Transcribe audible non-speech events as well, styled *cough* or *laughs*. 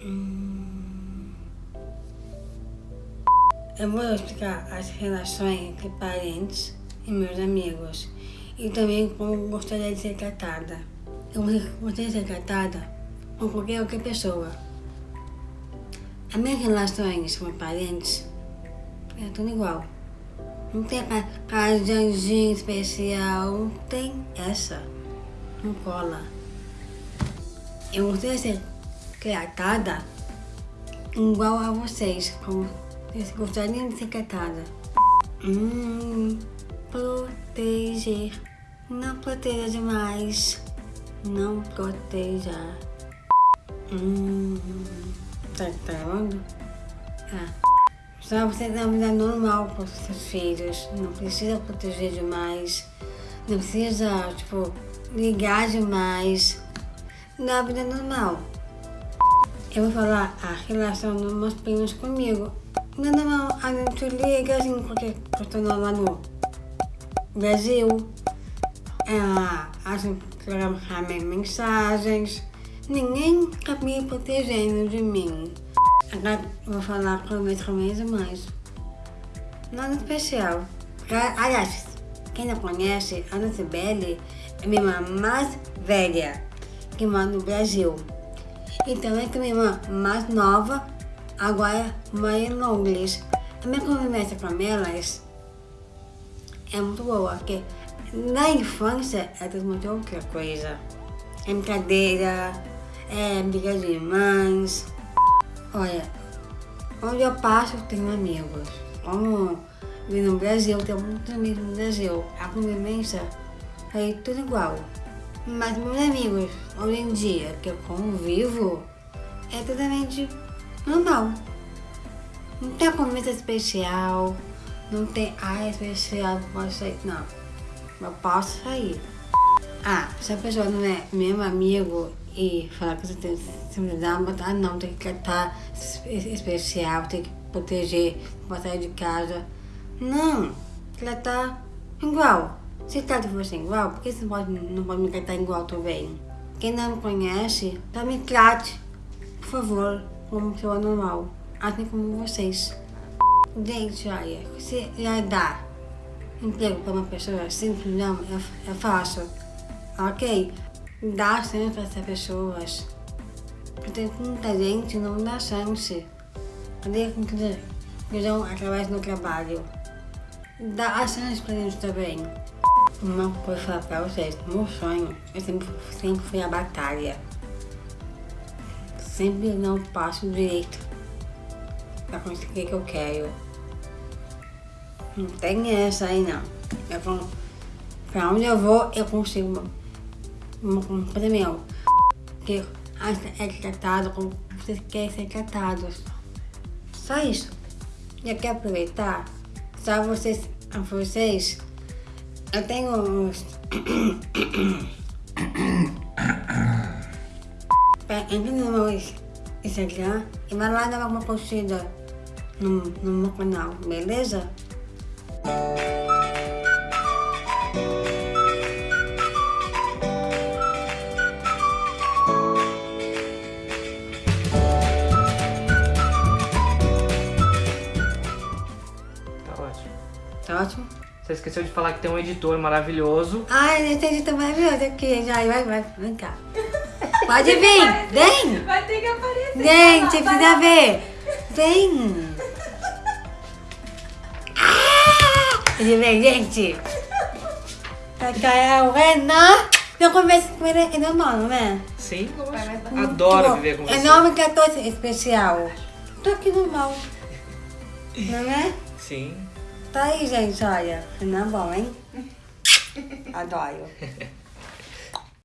Hum. Eu vou explicar as relações entre parentes e meus amigos. E também como gostaria de ser tratada. Eu gostaria de ser tratada com qualquer outra pessoa. As minhas relações com parentes é tudo igual. Não tem aquela janjinha especial, não tem essa. Não cola. Eu gostaria de ser tratada igual a vocês, como vocês gostariam de ser tratada. Hum, proteger. Não proteja demais. Não proteja. Hum, tá gravando? Ah. Só você dar uma vida normal para os seus filhos. Não precisa proteger demais. Não precisa, tipo, ligar demais. Dá vida normal. Eu vou falar a relação dos meus primos comigo. Não é a gente liga assim, porque eu estou lá no Brasil. Ela, a gente troca mensagens. Ninguém está me protegendo de mim. Agora vou falar com meus começo mais. Nada especial. Aliás, quem não conhece, a Ana Sibeli é minha irmã mais velha, que mora no Brasil. E também tem minha irmã mais nova, agora mora em Londres. A minha convivência com elas é muito boa, porque na infância é tudo muito outra coisa. É brincadeira, é briga de irmãs, Olha, onde eu passo eu tenho amigos. Como vim no Brasil, tenho muitos amigos no Brasil. A convivência é tudo igual. Mas meus amigos, hoje em dia, que eu convivo, é totalmente normal. Não tem convivência especial, não tem ah, especial, posso sair. Não, eu posso sair. Ah, se a pessoa não é meu amigo e falar que você tem sensibilidade, mas ah não, tem que tratar especial, tem que proteger, não sair de casa. Não, tratar igual. Se trata você igual, por que você não pode, não pode me tratar igual também? Quem não me conhece, tá me trate, por favor, como pessoa normal, assim como vocês. Gente, olha, se já dá emprego para uma pessoa simples, não, é, é fácil, ok? Dá chance para essas pessoas. Porque muita gente não dá chance. Cadê a conclusão através do trabalho? Dá chance para gente também. Uma coisa falar para vocês, meu sonho eu sempre, sempre foi a batalha. Sempre não passo direito para conseguir o que eu quero. Não tem essa aí não. Eu, pra onde eu vou, eu consigo um prêmio que é tratado como vocês querem ser tratados. Só isso. Eu quero aproveitar, só vocês, a vocês, eu tenho uns... Entra no meu Instagram e vai lá dar uma curtida no, no meu canal, beleza? Você esqueceu de falar que tem um editor maravilhoso. Ai, esse editor maravilhoso aqui. Já, vai, vai, vem cá. Pode vir, vem. Vai ter que aparecer. Vem, você precisa ver. Vem. Ah! Ele vem, gente. Aqui é o Renan. Eu converso com ele, é normal, não é? Sim, Adoro viver com você. É nome 14 especial. Tô aqui normal. Não é? Sim. Tá aí, gente, olha. Não é bom, hein? *laughs* Adoro.